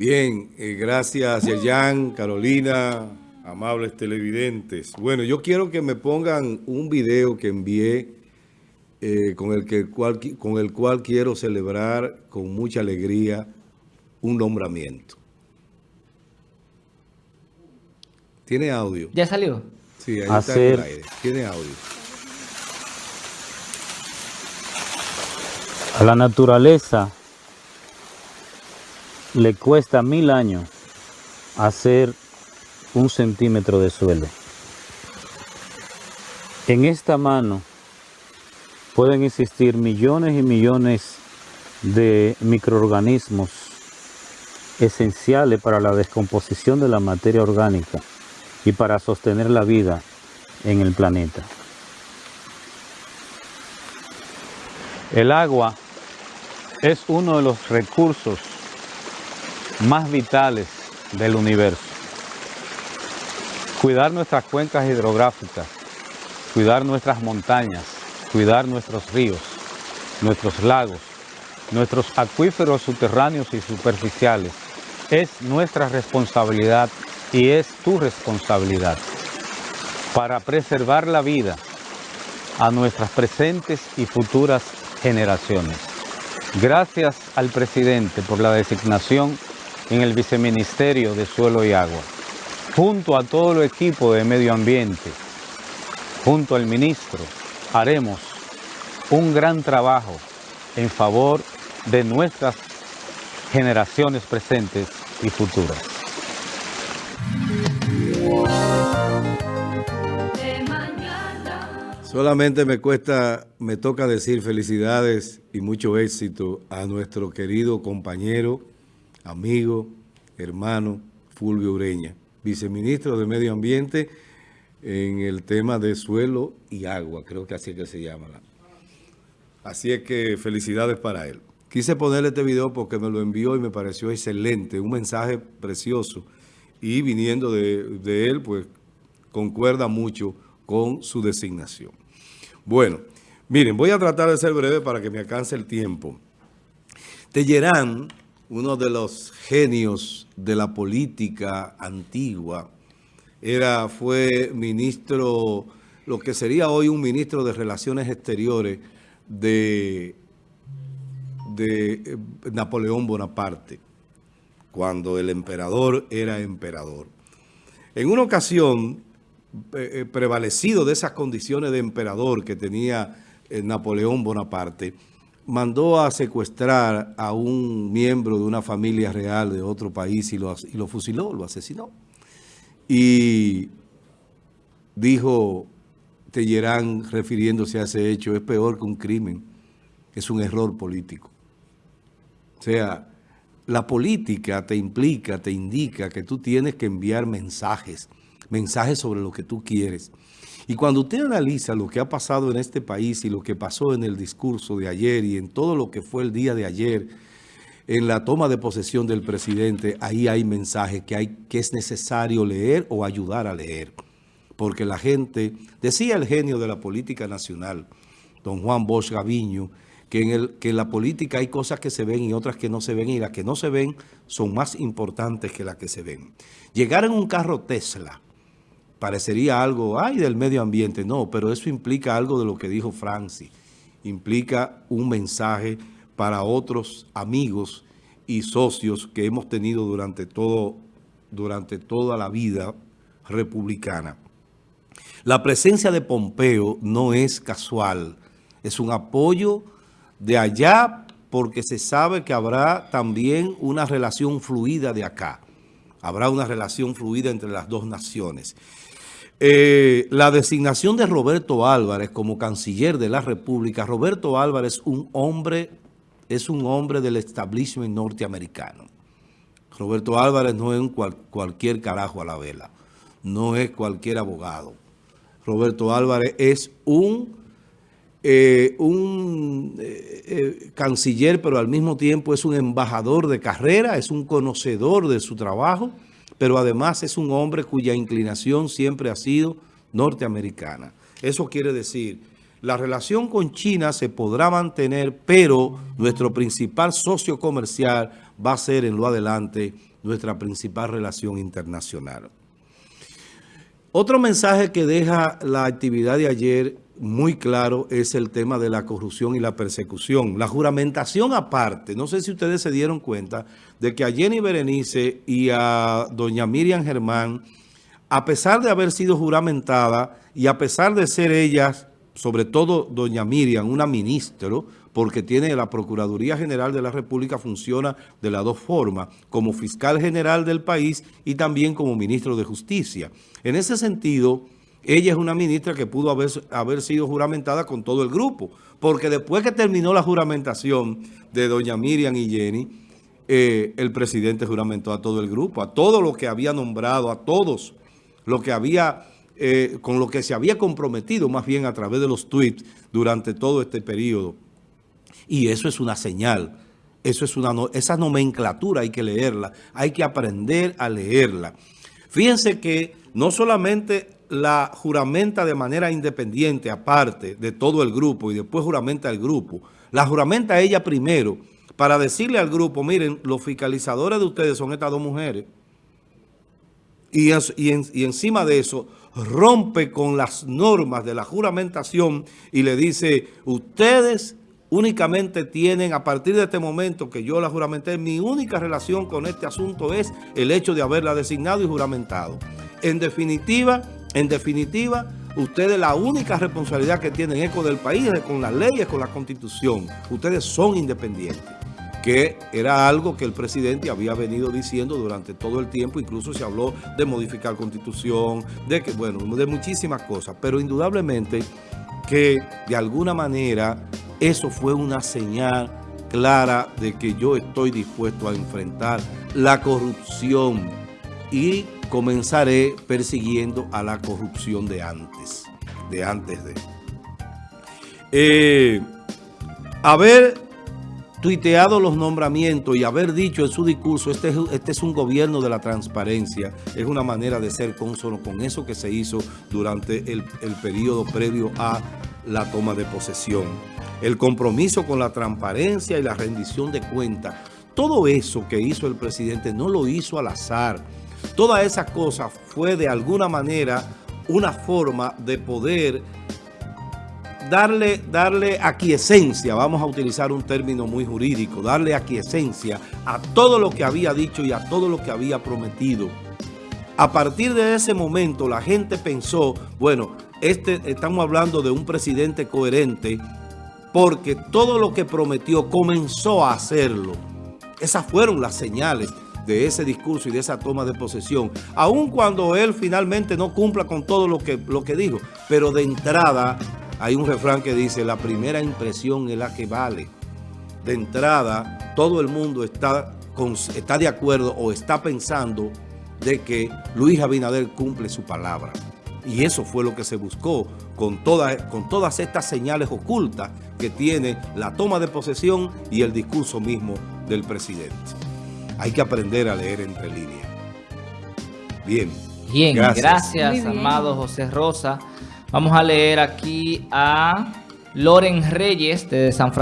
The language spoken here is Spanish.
Bien, eh, gracias Yerjan, Carolina, amables televidentes. Bueno, yo quiero que me pongan un video que envié eh, con, el que, con el cual quiero celebrar con mucha alegría un nombramiento. ¿Tiene audio? ¿Ya salió? Sí, ahí está en el aire. Tiene audio. A la naturaleza le cuesta mil años hacer un centímetro de suelo. En esta mano pueden existir millones y millones de microorganismos esenciales para la descomposición de la materia orgánica y para sostener la vida en el planeta. El agua es uno de los recursos más vitales del universo. Cuidar nuestras cuencas hidrográficas, cuidar nuestras montañas, cuidar nuestros ríos, nuestros lagos, nuestros acuíferos subterráneos y superficiales es nuestra responsabilidad y es tu responsabilidad para preservar la vida a nuestras presentes y futuras generaciones. Gracias al presidente por la designación en el Viceministerio de Suelo y Agua, junto a todo el equipo de Medio Ambiente, junto al ministro, haremos un gran trabajo en favor de nuestras generaciones presentes y futuras. Solamente me cuesta, me toca decir felicidades y mucho éxito a nuestro querido compañero, amigo, hermano Fulvio Ureña, viceministro de Medio Ambiente en el tema de suelo y agua, creo que así es que se llama. Así es que felicidades para él. Quise ponerle este video porque me lo envió y me pareció excelente, un mensaje precioso. Y viniendo de, de él, pues concuerda mucho con su designación. Bueno, miren, voy a tratar de ser breve para que me alcance el tiempo. Tellerán uno de los genios de la política antigua, era, fue ministro, lo que sería hoy un ministro de Relaciones Exteriores de, de eh, Napoleón Bonaparte, cuando el emperador era emperador. En una ocasión, eh, eh, prevalecido de esas condiciones de emperador que tenía Napoleón Bonaparte, mandó a secuestrar a un miembro de una familia real de otro país y lo, y lo fusiló, lo asesinó. Y dijo Tellerán, refiriéndose a ese hecho, es peor que un crimen, es un error político. O sea, la política te implica, te indica que tú tienes que enviar mensajes, mensajes sobre lo que tú quieres. Y cuando usted analiza lo que ha pasado en este país y lo que pasó en el discurso de ayer y en todo lo que fue el día de ayer, en la toma de posesión del presidente, ahí hay mensajes que, que es necesario leer o ayudar a leer. Porque la gente, decía el genio de la política nacional, don Juan Bosch Gaviño, que en, el, que en la política hay cosas que se ven y otras que no se ven, y las que no se ven son más importantes que las que se ven. Llegar en un carro Tesla, parecería algo, ay, del medio ambiente. No, pero eso implica algo de lo que dijo Francis. Implica un mensaje para otros amigos y socios que hemos tenido durante, todo, durante toda la vida republicana. La presencia de Pompeo no es casual, es un apoyo de allá porque se sabe que habrá también una relación fluida de acá. Habrá una relación fluida entre las dos naciones. Eh, la designación de Roberto Álvarez como canciller de la República, Roberto Álvarez un hombre, es un hombre del establishment norteamericano. Roberto Álvarez no es un cualquier carajo a la vela, no es cualquier abogado. Roberto Álvarez es un, eh, un eh, canciller, pero al mismo tiempo es un embajador de carrera, es un conocedor de su trabajo, pero además es un hombre cuya inclinación siempre ha sido norteamericana. Eso quiere decir, la relación con China se podrá mantener, pero nuestro principal socio comercial va a ser en lo adelante nuestra principal relación internacional. Otro mensaje que deja la actividad de ayer muy claro es el tema de la corrupción y la persecución. La juramentación aparte, no sé si ustedes se dieron cuenta de que a Jenny Berenice y a doña Miriam Germán, a pesar de haber sido juramentada y a pesar de ser ellas, sobre todo doña Miriam, una ministro, porque tiene la Procuraduría General de la República, funciona de las dos formas, como fiscal general del país y también como ministro de Justicia. En ese sentido, ella es una ministra que pudo haber, haber sido juramentada con todo el grupo, porque después que terminó la juramentación de doña Miriam y Jenny, eh, el presidente juramentó a todo el grupo, a todo lo que había nombrado, a todos lo que había, eh, con lo que se había comprometido más bien a través de los tweets durante todo este periodo. Y eso es una señal, eso es una, esa nomenclatura hay que leerla, hay que aprender a leerla. Fíjense que no solamente la juramenta de manera independiente, aparte de todo el grupo, y después juramenta el grupo. La juramenta ella primero, para decirle al grupo, miren, los fiscalizadores de ustedes son estas dos mujeres. Y, y encima de eso, rompe con las normas de la juramentación y le dice, ustedes únicamente tienen, a partir de este momento que yo la juramenté, mi única relación con este asunto es el hecho de haberla designado y juramentado. En definitiva, en definitiva, ustedes la única responsabilidad que tienen es con el país, es con las leyes, con la constitución. Ustedes son independientes, que era algo que el presidente había venido diciendo durante todo el tiempo, incluso se habló de modificar constitución, de que, bueno, de muchísimas cosas, pero indudablemente que de alguna manera eso fue una señal clara de que yo estoy dispuesto a enfrentar la corrupción y comenzaré persiguiendo a la corrupción de antes, de antes de. Eh, haber tuiteado los nombramientos y haber dicho en su discurso, este, este es un gobierno de la transparencia, es una manera de ser consono con eso que se hizo durante el, el periodo previo a la toma de posesión. El compromiso con la transparencia y la rendición de cuentas. Todo eso que hizo el presidente no lo hizo al azar, Todas esas cosas fue de alguna manera una forma de poder darle, darle aquiescencia, vamos a utilizar un término muy jurídico, darle aquiescencia a todo lo que había dicho y a todo lo que había prometido. A partir de ese momento la gente pensó, bueno, este, estamos hablando de un presidente coherente porque todo lo que prometió comenzó a hacerlo. Esas fueron las señales de ese discurso y de esa toma de posesión, aun cuando él finalmente no cumpla con todo lo que, lo que dijo. Pero de entrada hay un refrán que dice, la primera impresión es la que vale. De entrada, todo el mundo está, está de acuerdo o está pensando de que Luis Abinader cumple su palabra. Y eso fue lo que se buscó con, con todas estas señales ocultas que tiene la toma de posesión y el discurso mismo del presidente. Hay que aprender a leer entre líneas. Bien. Bien, gracias, amado José Rosa. Vamos a leer aquí a Loren Reyes de San Francisco.